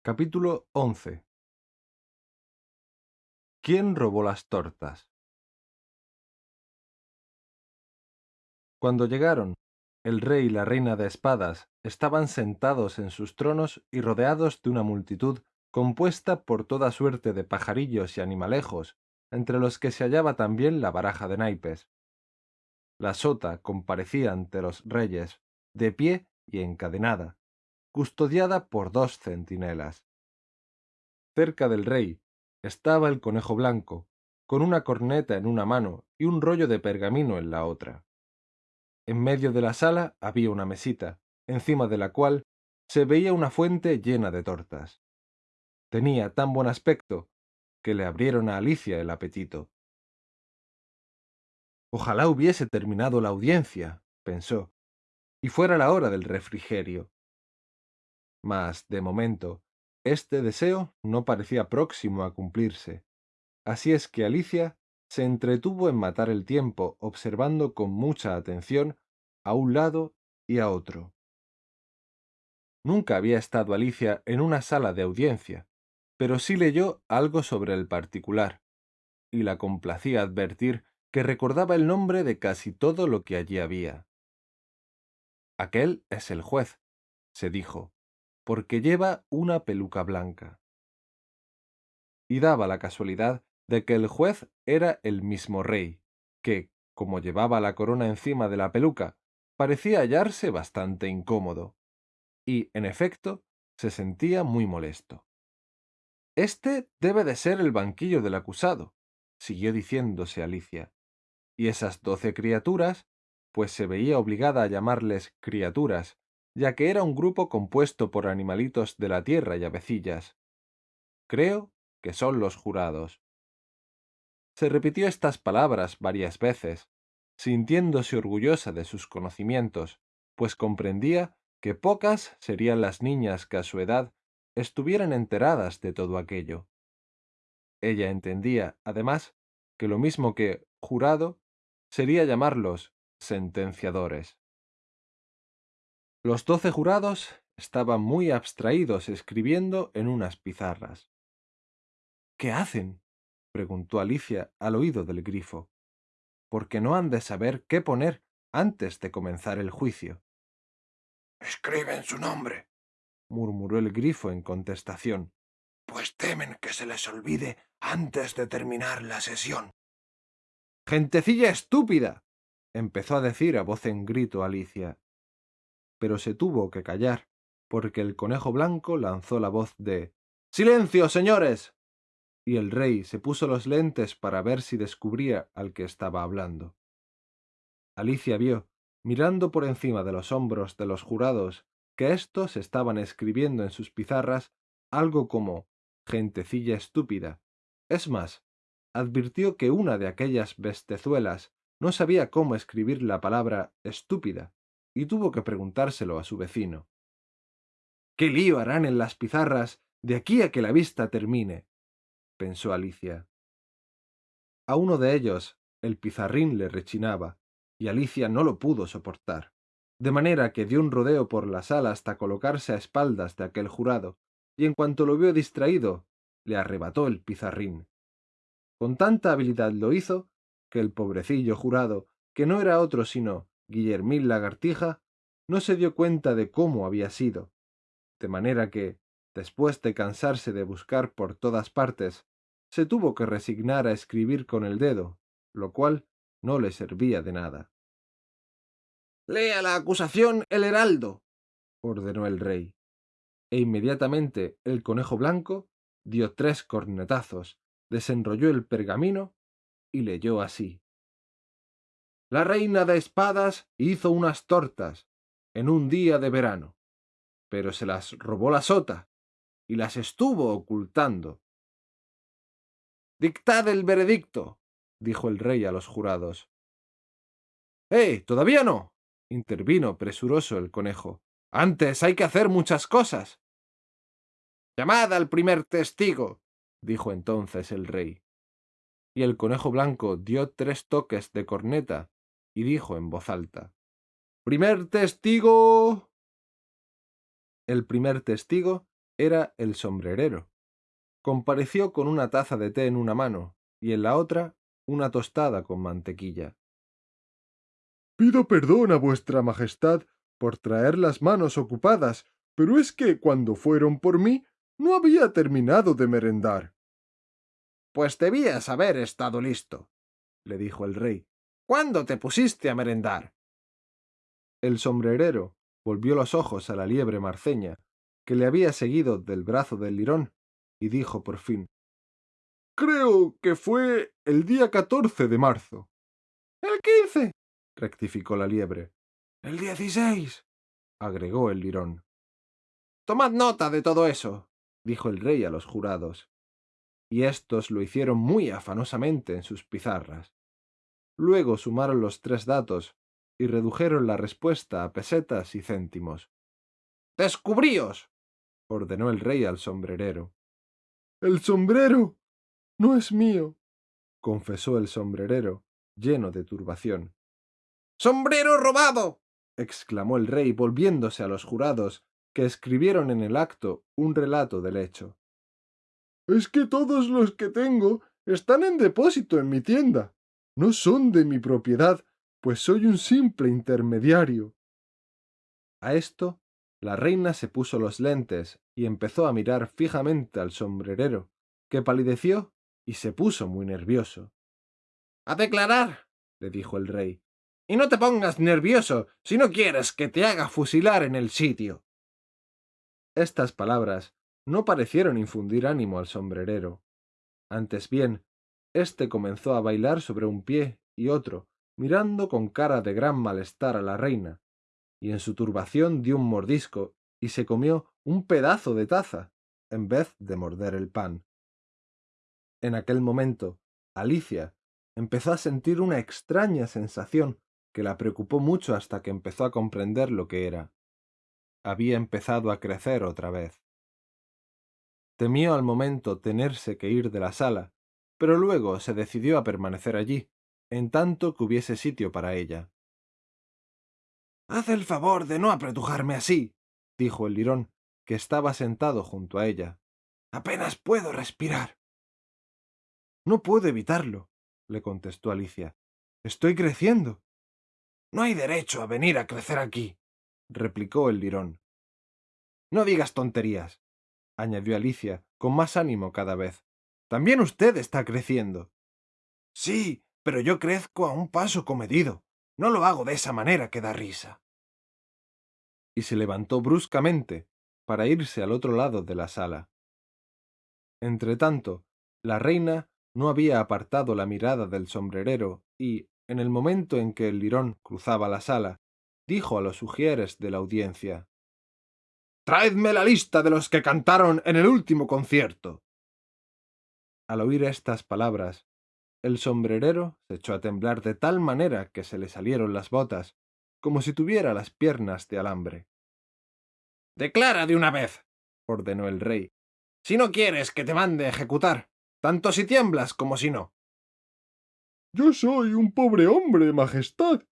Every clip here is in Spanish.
Capítulo 11 ¿Quién robó las tortas? Cuando llegaron, el rey y la reina de espadas estaban sentados en sus tronos y rodeados de una multitud compuesta por toda suerte de pajarillos y animalejos, entre los que se hallaba también la baraja de naipes. La sota comparecía ante los reyes, de pie y encadenada, custodiada por dos centinelas. Cerca del rey estaba el conejo blanco, con una corneta en una mano y un rollo de pergamino en la otra. En medio de la sala había una mesita, encima de la cual se veía una fuente llena de tortas. Tenía tan buen aspecto que le abrieron a Alicia el apetito. Ojalá hubiese terminado la audiencia, pensó, y fuera la hora del refrigerio. Mas, de momento, este deseo no parecía próximo a cumplirse. Así es que Alicia se entretuvo en matar el tiempo observando con mucha atención a un lado y a otro. Nunca había estado Alicia en una sala de audiencia, pero sí leyó algo sobre el particular, y la complacía advertir que recordaba el nombre de casi todo lo que allí había. Aquel es el juez, se dijo, porque lleva una peluca blanca. Y daba la casualidad de que el juez era el mismo rey, que, como llevaba la corona encima de la peluca, parecía hallarse bastante incómodo. Y, en efecto, se sentía muy molesto. Este debe de ser el banquillo del acusado, siguió diciéndose Alicia. Y esas doce criaturas, pues se veía obligada a llamarles criaturas, ya que era un grupo compuesto por animalitos de la tierra y avecillas. Creo que son los jurados. Se repitió estas palabras varias veces, sintiéndose orgullosa de sus conocimientos, pues comprendía que pocas serían las niñas que a su edad estuvieran enteradas de todo aquello. Ella entendía, además, que lo mismo que jurado sería llamarlos sentenciadores. Los doce jurados estaban muy abstraídos escribiendo en unas pizarras. ¿Qué hacen? preguntó Alicia al oído del grifo. Porque no han de saber qué poner antes de comenzar el juicio. Escriben su nombre, murmuró el grifo en contestación. Pues temen que se les olvide antes de terminar la sesión. Gentecilla estúpida. empezó a decir a voz en grito Alicia. Pero se tuvo que callar, porque el conejo blanco lanzó la voz de Silencio, señores. y el rey se puso los lentes para ver si descubría al que estaba hablando. Alicia vio, mirando por encima de los hombros de los jurados, que éstos estaban escribiendo en sus pizarras algo como gentecilla estúpida. Es más, advirtió que una de aquellas bestezuelas no sabía cómo escribir la palabra estúpida, y tuvo que preguntárselo a su vecino. ¿Qué lío harán en las pizarras de aquí a que la vista termine? pensó Alicia. A uno de ellos el pizarrín le rechinaba, y Alicia no lo pudo soportar de manera que dio un rodeo por la sala hasta colocarse a espaldas de aquel jurado, y en cuanto lo vio distraído, le arrebató el pizarrín. Con tanta habilidad lo hizo, que el pobrecillo jurado, que no era otro sino Guillermín Lagartija, no se dio cuenta de cómo había sido, de manera que, después de cansarse de buscar por todas partes, se tuvo que resignar a escribir con el dedo, lo cual no le servía de nada. Lea la acusación el heraldo, ordenó el rey. E inmediatamente el conejo blanco dio tres cornetazos, desenrolló el pergamino y leyó así. La reina de espadas hizo unas tortas en un día de verano, pero se las robó la sota y las estuvo ocultando. Dictad el veredicto, dijo el rey a los jurados. ¡Eh! Todavía no intervino presuroso el conejo. Antes hay que hacer muchas cosas. Llamad al primer testigo, dijo entonces el rey. Y el conejo blanco dio tres toques de corneta y dijo en voz alta Primer testigo. El primer testigo Era el sombrerero. Compareció con una taza de té en una mano y en la otra una tostada con mantequilla. Pido perdón a vuestra Majestad por traer las manos ocupadas, pero es que cuando fueron por mí no había terminado de merendar. Pues debías haber estado listo, le dijo el rey. ¿Cuándo te pusiste a merendar? El sombrerero volvió los ojos a la liebre marceña, que le había seguido del brazo del lirón, y dijo por fin Creo que fue el día catorce de marzo. El quince, rectificó la liebre. El dieciséis, agregó el lirón. Tomad nota de todo eso, dijo el rey a los jurados. Y éstos lo hicieron muy afanosamente en sus pizarras. Luego sumaron los tres datos y redujeron la respuesta a pesetas y céntimos. ¡Descubríos! ordenó el rey al sombrerero. El sombrero no es mío, confesó el sombrerero, lleno de turbación. ¡Sombrero robado! exclamó el rey volviéndose a los jurados, que escribieron en el acto un relato del hecho. Es que todos los que tengo están en depósito en mi tienda. No son de mi propiedad, pues soy un simple intermediario. A esto, la reina se puso los lentes y empezó a mirar fijamente al sombrerero, que palideció y se puso muy nervioso. A declarar, le dijo el rey. Y no te pongas nervioso si no quieres que te haga fusilar en el sitio. Estas palabras no parecieron infundir ánimo al sombrerero. Antes bien, éste comenzó a bailar sobre un pie y otro, mirando con cara de gran malestar a la reina, y en su turbación dio un mordisco y se comió un pedazo de taza, en vez de morder el pan. En aquel momento, Alicia empezó a sentir una extraña sensación que la preocupó mucho hasta que empezó a comprender lo que era. Había empezado a crecer otra vez. Temió al momento tenerse que ir de la sala, pero luego se decidió a permanecer allí, en tanto que hubiese sitio para ella. Haz el favor de no apretujarme así, dijo el lirón, que estaba sentado junto a ella. Apenas puedo respirar. No puedo evitarlo, le contestó Alicia. Estoy creciendo. No hay derecho a venir a crecer aquí, replicó el lirón. No digas tonterías, añadió Alicia, con más ánimo cada vez. También usted está creciendo. Sí, pero yo crezco a un paso comedido. No lo hago de esa manera que da risa. Y se levantó bruscamente para irse al otro lado de la sala. Entretanto, la reina no había apartado la mirada del sombrerero y, en el momento en que el lirón cruzaba la sala, dijo a los ujieres de la audiencia Traedme la lista de los que cantaron en el último concierto. Al oír estas palabras, el sombrerero se echó a temblar de tal manera que se le salieron las botas, como si tuviera las piernas de alambre. Declara de una vez, ordenó el rey, si no quieres que te mande ejecutar, tanto si tiemblas como si no. Yo soy un pobre hombre, Majestad,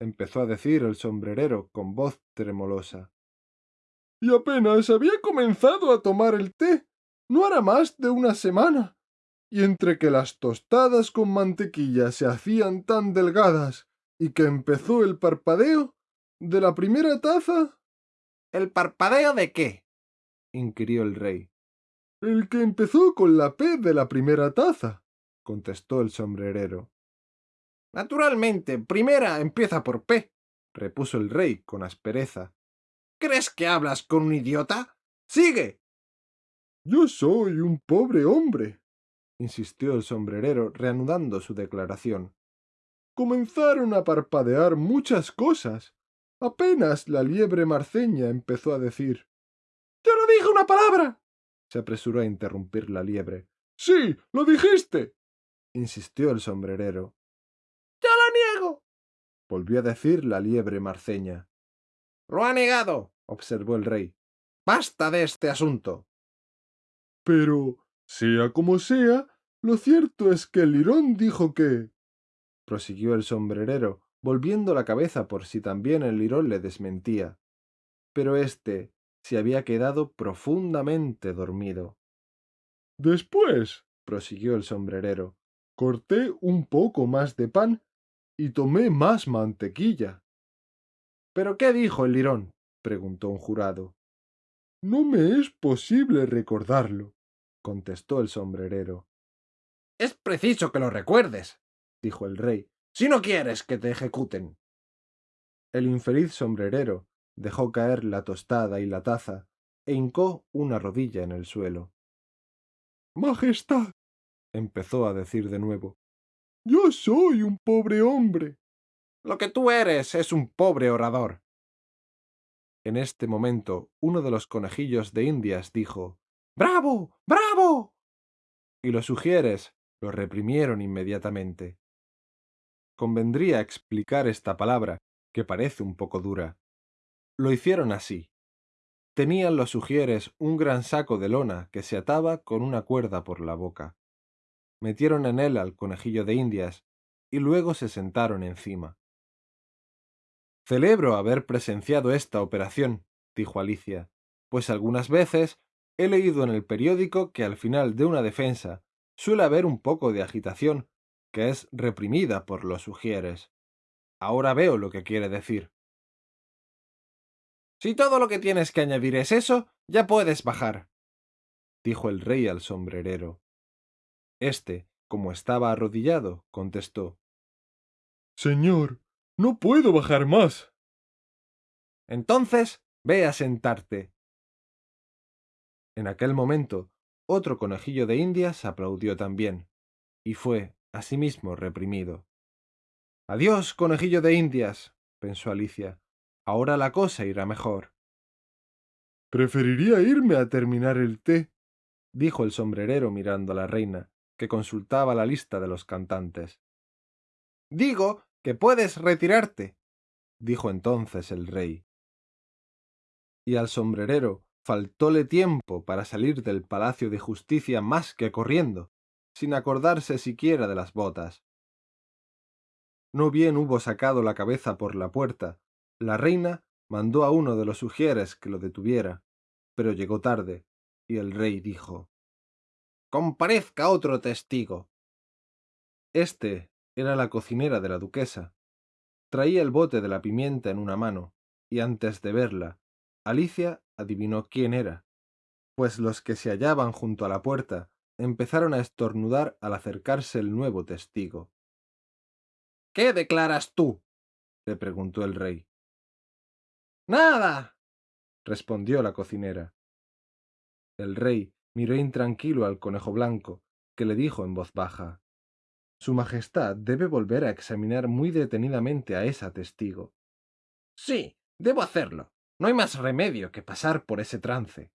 empezó a decir el sombrerero con voz tremolosa. Y apenas había comenzado a tomar el té. No hará más de una semana y entre que las tostadas con mantequilla se hacían tan delgadas y que empezó el parpadeo de la primera taza. ¿El parpadeo de qué? inquirió el rey. El que empezó con la P de la primera taza, contestó el sombrerero. Naturalmente, primera empieza por P, repuso el rey con aspereza. ¿Crees que hablas con un idiota? ¡Sigue! Yo soy un pobre hombre, insistió el sombrerero, reanudando su declaración. Comenzaron a parpadear muchas cosas. Apenas la liebre marceña empezó a decir Yo no dije una palabra. se apresuró a interrumpir la liebre. Sí, lo dijiste. insistió el sombrerero. Ya lo niego. volvió a decir la liebre marceña. Lo ha negado, observó el rey. Basta de este asunto. Pero sea como sea, lo cierto es que el lirón dijo que... prosiguió el sombrerero, volviendo la cabeza por si también el lirón le desmentía. Pero éste, se había quedado profundamente dormido. Después, prosiguió el sombrerero, corté un poco más de pan y tomé más mantequilla. ¿Pero qué dijo el lirón? preguntó un jurado. No me es posible recordarlo, contestó el sombrerero. Es preciso que lo recuerdes, dijo el rey, si no quieres que te ejecuten. El infeliz sombrerero dejó caer la tostada y la taza e hincó una rodilla en el suelo. Majestad, empezó a decir de nuevo, yo soy un pobre hombre. Lo que tú eres es un pobre orador. En este momento uno de los conejillos de Indias dijo ¡Bravo! ¡Bravo! y los sugieres lo reprimieron inmediatamente. Convendría explicar esta palabra, que parece un poco dura. Lo hicieron así. Tenían los sugieres un gran saco de lona que se ataba con una cuerda por la boca. Metieron en él al conejillo de Indias y luego se sentaron encima. Celebro haber presenciado esta operación, dijo Alicia, pues algunas veces he leído en el periódico que al final de una defensa suele haber un poco de agitación, que es reprimida por los sugieres. Ahora veo lo que quiere decir. Si todo lo que tienes que añadir es eso, ya puedes bajar, dijo el rey al sombrerero. Este, como estaba arrodillado, contestó Señor, no puedo bajar más. Entonces, ve a sentarte. En aquel momento, otro conejillo de Indias aplaudió también, y fue, asimismo, reprimido. Adiós, conejillo de Indias, pensó Alicia. Ahora la cosa irá mejor. Preferiría irme a terminar el té, dijo el sombrerero mirando a la reina, que consultaba la lista de los cantantes. Digo que puedes retirarte, dijo entonces el rey. Y al sombrerero faltóle tiempo para salir del Palacio de Justicia más que corriendo, sin acordarse siquiera de las botas. No bien hubo sacado la cabeza por la puerta, la reina mandó a uno de los sugieres que lo detuviera, pero llegó tarde, y el rey dijo Comparezca otro testigo. Este era la cocinera de la duquesa. Traía el bote de la pimienta en una mano, y antes de verla, Alicia adivinó quién era, pues los que se hallaban junto a la puerta empezaron a estornudar al acercarse el nuevo testigo. ¿Qué declaras tú? le preguntó el rey. Nada, respondió la cocinera. El rey miró intranquilo al conejo blanco, que le dijo en voz baja Su Majestad debe volver a examinar muy detenidamente a esa testigo. Sí, debo hacerlo. No hay más remedio que pasar por ese trance,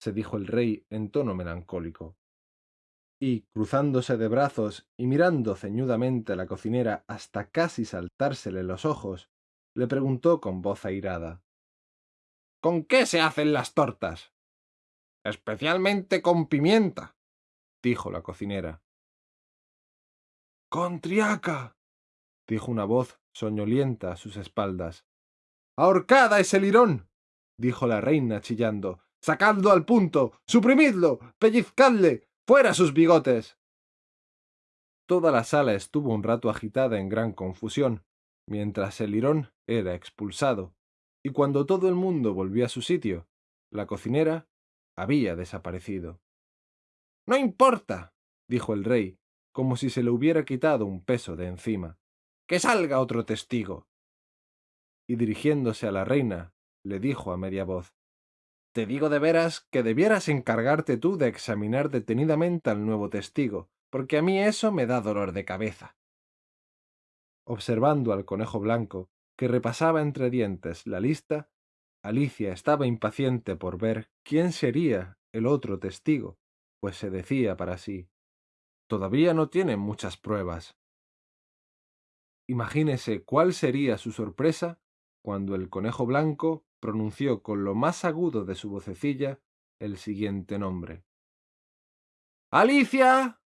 se dijo el rey en tono melancólico. Y, cruzándose de brazos y mirando ceñudamente a la cocinera hasta casi saltársele los ojos, le preguntó con voz airada. ¿Con qué se hacen las tortas? Especialmente con pimienta, dijo la cocinera. Con triaca, dijo una voz soñolienta a sus espaldas. ¡Ahorcada ese lirón! dijo la reina chillando. ¡Sacadlo al punto! ¡Suprimidlo! ¡Pellizcadle! ¡Fuera sus bigotes! Toda la sala estuvo un rato agitada en gran confusión, mientras el lirón era expulsado, y cuando todo el mundo volvió a su sitio, la cocinera había desaparecido. No importa, dijo el rey, como si se le hubiera quitado un peso de encima. Que salga otro testigo y dirigiéndose a la reina, le dijo a media voz Te digo de veras que debieras encargarte tú de examinar detenidamente al nuevo testigo, porque a mí eso me da dolor de cabeza. Observando al conejo blanco, que repasaba entre dientes la lista, Alicia estaba impaciente por ver quién sería el otro testigo, pues se decía para sí Todavía no tienen muchas pruebas. Imagínese cuál sería su sorpresa cuando el conejo blanco pronunció con lo más agudo de su vocecilla el siguiente nombre. Alicia.